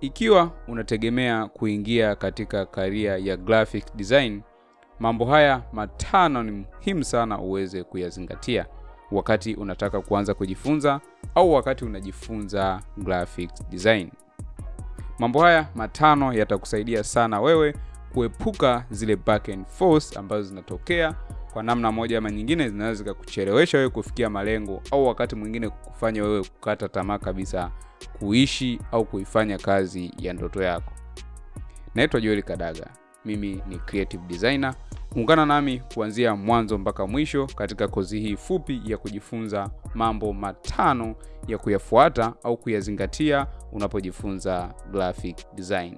Ikiwa unategemea kuingia katika karia ya graphic design, mambo haya matano ni muhimu sana uweze kuyazingatia wakati unataka kuanza kujifunza au wakati unajifunza graphic design. Mambo haya matano yatakusaidia sana wewe kuepuka zile back and forth ambazo zinatokea kwa namna moja ama nyingine, zinaweza zikakuchelewesha wewe kufikia malengo au wakati mwingine kufanya wewe kukata tamaa kabisa kuishi au kuifanya kazi ya ndoto yako. Naitwa Joel Kadaga, mimi ni creative designer. Ungana nami kuanzia mwanzo mpaka mwisho katika kozi hii fupi ya kujifunza mambo matano ya kuyafuata au kuyazingatia unapojifunza graphic design.